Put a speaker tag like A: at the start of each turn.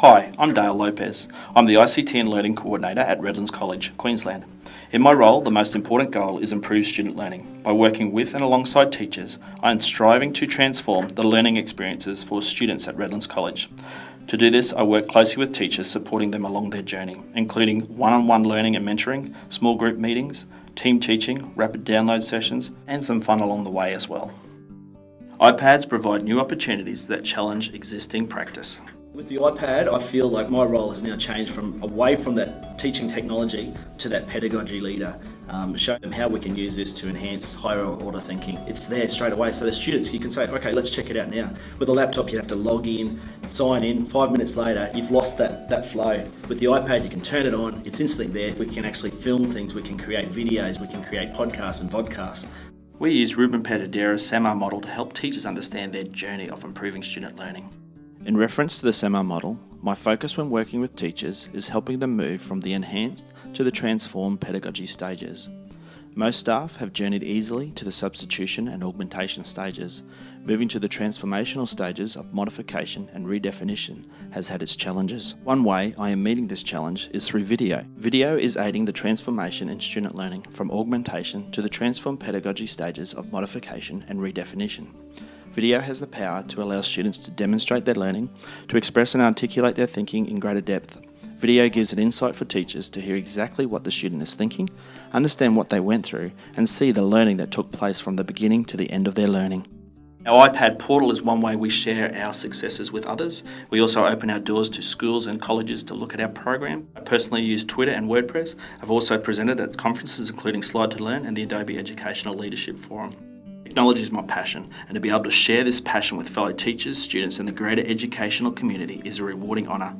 A: Hi, I'm Dale Lopez. I'm the ICT and Learning Coordinator at Redlands College, Queensland. In my role, the most important goal is improve student learning. By working with and alongside teachers, I am striving to transform the learning experiences for students at Redlands College. To do this, I work closely with teachers supporting them along their journey, including one-on-one learning and mentoring, small group meetings, team teaching, rapid download sessions, and some fun along the way as well. iPads provide new opportunities that challenge existing practice.
B: With the iPad, I feel like my role has now changed from away from that teaching technology to that pedagogy leader. Um, show them how we can use this to enhance higher order thinking. It's there straight away, so the students, you can say, okay, let's check it out now. With a laptop, you have to log in, sign in, five minutes later, you've lost that, that flow. With the iPad, you can turn it on, it's instantly there. We can actually film things, we can create videos, we can create podcasts and vodcasts.
A: We use Ruben Puentedura's SAMR model to help teachers understand their journey of improving student learning. In reference to the SAMR model, my focus when working with teachers is helping them move from the enhanced to the transformed pedagogy stages. Most staff have journeyed easily to the substitution and augmentation stages. Moving to the transformational stages of modification and redefinition has had its challenges. One way I am meeting this challenge is through video. Video is aiding the transformation in student learning from augmentation to the transformed pedagogy stages of modification and redefinition. Video has the power to allow students to demonstrate their learning, to express and articulate their thinking in greater depth. Video gives an insight for teachers to hear exactly what the student is thinking, understand what they went through, and see the learning that took place from the beginning to the end of their learning. Our iPad portal is one way we share our successes with others. We also open our doors to schools and colleges to look at our program. I personally use Twitter and WordPress. I've also presented at conferences including Slide to Learn and the Adobe Educational Leadership Forum. Technology is my passion, and to be able to share this passion with fellow teachers, students, and the greater educational community is a rewarding honour.